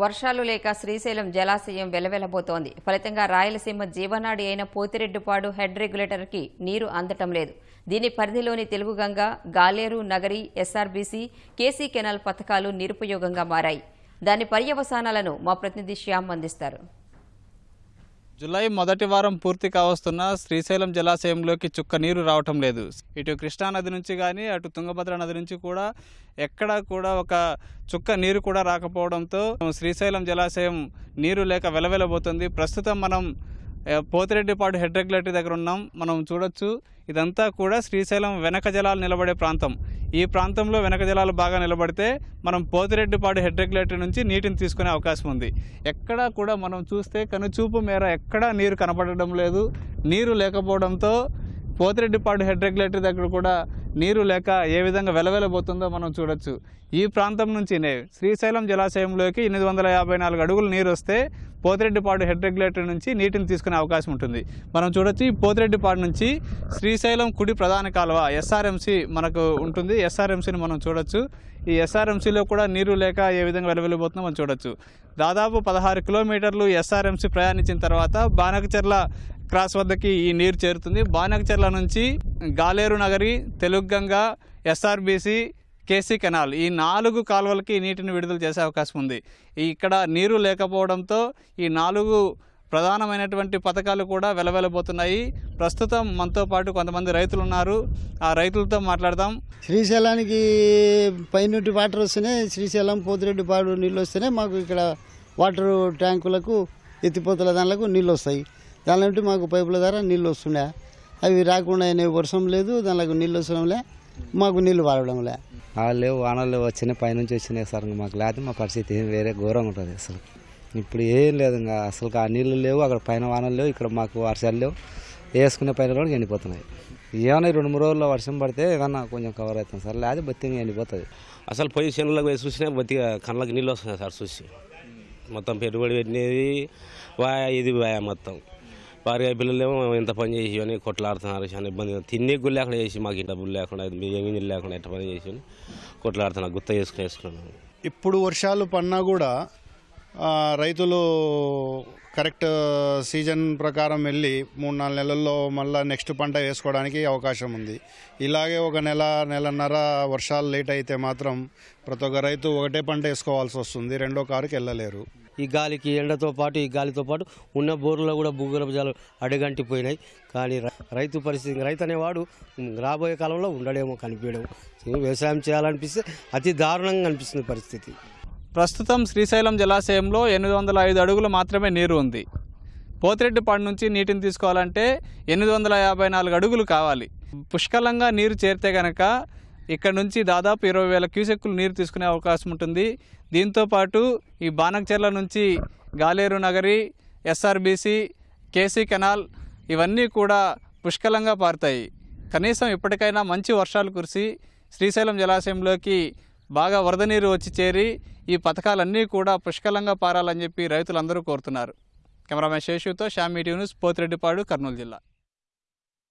వర్షాలు లేక శ్రీశైలం జలాశయం వెలవెలబోతోంది. ఫలితంగా రాయలసీమ జీవనాడి అయిన పోతిరెడ్డిపాడు హెడ్ రెగ్యులేటర్కి నీరు అందటం లేదు. దీని పరిధిలోని Telugu Ganga Galeru Nagari SRBC KC canal పథకాలు నిరుపయోగంగా మారాయి. దాని పర్యవసానాలను మా ప్రతినిధి శ్యామ్ అందిస్తారు. జులై మొదటి వారం పూర్తి కావస్తున్న శ్రీశైలం జలాశయంలోకి చుక్క నీరు రావటం లేదు. ఇటు కృష్ణా నది నుంచి కానీ అటు తుంగభద్ర నది నుంచి కూడా ఎక్కడా కూడా ఒక చుక్క నీరు కూడా రాకపోవడంతో శ్రీశైలం జలాశయం నీరు లేక వెలవెలబోతుంది. ప్రస్తుతం మనం పోతిరెడ్డిపాడు హెడ్ రెగ్యులేటరీ దగ్గర ఉన్నాం. మనం చూడొచ్చు ఇదంతా కూడా శ్రీశైలం వెనక జలాలు నిలబడే ప్రాంతం. ఈ ప్రాంతంలో వెనక జలాలు బాగా నిలబడితే మనం పోతిరెడ్డిపాడు హెడ్ రెగ్యులేటరీ నుంచి నీటిని తీసుకునే అవకాశం ఉంది. ఎక్కడా కూడా మనం చూస్తే కనుచూపు మేర ఎక్కడా నీరు కనపడడం లేదు. నీరు లేకపోవడంతో పోతిరెడ్డిపాడు హెడ్ రెగ్యులేటరీ దగ్గర కూడా నీరు లేక ఏ విధంగా వెలవెలబోతుందో మనం చూడొచ్చు. ఈ ప్రాంతం నుంచినే శ్రీశైలం జలాశయంలోకి ఎనిమిది వందల యాభై నాలుగు అడుగులు నీరు వస్తే పోతిరెడ్డిపాడు హెడ్ రెగ్యులేటర్ నుంచి నీటిని తీసుకునే అవకాశం ఉంటుంది. మనం చూడొచ్చు ఈ పోతిరెడ్డిపాడు నుంచి శ్రీశైలం కుడి ప్రధాన కాలువ ఎస్ఆర్ఎంసీ మనకు ఉంటుంది. ఎస్ఆర్ఎంసీని మనం చూడొచ్చు. ఈ ఎస్ఆర్ఎంసీలో కూడా నీరు లేక ఏ విధంగా వెలువెళ్ళిపోతుందో మనం చూడొచ్చు. దాదాపు పదహారు కిలోమీటర్లు ఎస్ఆర్ఎంసీ ప్రయాణించిన తర్వాత బానకచెర్ల క్రాస్ వద్దకి ఈ నీరు చేరుతుంది. బానకచెర్ల నుంచి Galeru Nagari Telugu Ganga SRBC KC canal ఈ నాలుగు కాలువలకి నీటిని విడుదల చేసే అవకాశం ఉంది. ఇక్కడ నీరు లేకపోవడంతో ఈ నాలుగు ప్రధానమైనటువంటి పథకాలు కూడా వెలవెలబోతున్నాయి. ప్రస్తుతం మనతో పాటు కొంతమంది రైతులు ఉన్నారు. ఆ రైతులతో మాట్లాడదాం. శ్రీశైలానికి పైనుంటి వాటర్ వస్తేనే శ్రీశైలం పోతిరెడ్డిపాడు నీళ్ళు వస్తేనే మాకు ఇక్కడ వాటర్ ట్యాంకులకు ఎత్తిపోతల దానిలకు నీళ్ళు వస్తాయి. దాని నుండి మాకు పైపుల ద్వారా నీళ్ళు వస్తుండే. అవి రాకుండా అయినాయి. వర్షం లేదు దానిలకు నీళ్ళు వస్తడంలే మాకు నీళ్ళు వాడడంలే వాళ్ళు లేవు వానలు వచ్చినాయి పైనుంచి వచ్చినాయి సార్. ఇంకా మాకు లేకపోతే మా పరిస్థితి ఏం వేరే ఘోరంగా ఉంటుంది అసలు. ఇప్పుడు ఏం లేదు ఇంకా అసలు ఆ నీళ్ళు లేవు అక్కడ పైన వానలు లేవు ఇక్కడ మాకు వర్షాలు లేవు. వేసుకునే పైన కూడా ఎండిపోతున్నాయి. ఏమైనా రెండు మూడు రోజుల్లో వర్షం పడితే ఏదన్నా కొంచెం కవర్ అవుతుంది సార్. లేకపోతే బతిగా ఎండిపోతుంది. అసలు పోయి చేనులకు పోయి చూసినా బతిగా కళ్ళకి నీళ్ళు వస్తున్నాయి సార్ చూసి. మొత్తం పెట్టుబడి పెట్టినది వాయా ఇది వాయా మొత్తం. భార్య పిల్లలేమో ఇంత పని చేసి అని కొట్లాడుతున్నారు చాలా ఇబ్బంది తిండి గుళ్ళు లేకుండా చేసి మాకు ఇంత డబ్బులు లేకుండా బియ్యం లేకుండా ఇంత పని చేసి అని కొట్లాడుతున్నారు. గుత్త చేసుకుని వేసుకున్నాను ఇప్పుడు వర్షాలు పడినా కూడా రైతులు కరెక్ట్ uh, సీజన్ ప్రకారం వెళ్ళి మూడు నాలుగు నెలల్లో మళ్ళీ నెక్స్ట్ పంట వేసుకోవడానికి అవకాశం ఉంది. ఇలాగే ఒక నెల నెలన్నర వర్షాలు లేట్ అయితే మాత్రం ప్రతి ఒక్క రైతు ఒకటే పంట వేసుకోవాల్సి వస్తుంది. రెండో కారుకి వెళ్ళలేరు. ఈ గాలికి ఎండతో పాటు ఈ గాలితో పాటు ఉన్న బోర్లలో కూడా భూగర్భజాలు అడగంటిపోయినాయి. కానీ రైతు పరిస్థితి రైతు అనేవాడు రాబోయే కాలంలో ఉండడేమో కనిపించడం. వ్యవసాయం చేయాలనిపిస్తే అతి దారుణంగా అనిపిస్తుంది పరిస్థితి. ప్రస్తుతం శ్రీశైలం జలాశయంలో ఎనిమిది వందల ఐదు అడుగులు మాత్రమే నీరు ఉంది. పోతిరెడ్డిపాడు నుంచి నీటిని తీసుకోవాలంటే ఎనిమిది వందల యాభై నాలుగు అడుగులు కావాలి. పుష్కలంగా నీరు చేరితే గనక ఇక్కడ నుంచి దాదాపు ఇరవై వేల క్యూసెక్కులు నీరు తీసుకునే అవకాశం ఉంటుంది. దీంతో పాటు ఈ బానకచెర్ల నుంచి Galeru Nagari SRBC KC canal ఇవన్నీ కూడా పుష్కలంగా పారుతాయి. కనీసం ఇప్పటికైనా మంచి వర్షాలు కురిసి శ్రీశైలం జలాశయంలోకి బాగా వరద నీరు వచ్చి చేరి ఈ పథకాలన్నీ కూడా పుష్కలంగా పారాలని చెప్పి రైతులందరూ కోరుతున్నారు. కెమెరామెన్ శేషుతో షామీ న్యూస్ పోతిరెడ్డిపాడు కర్నూలు జిల్లా.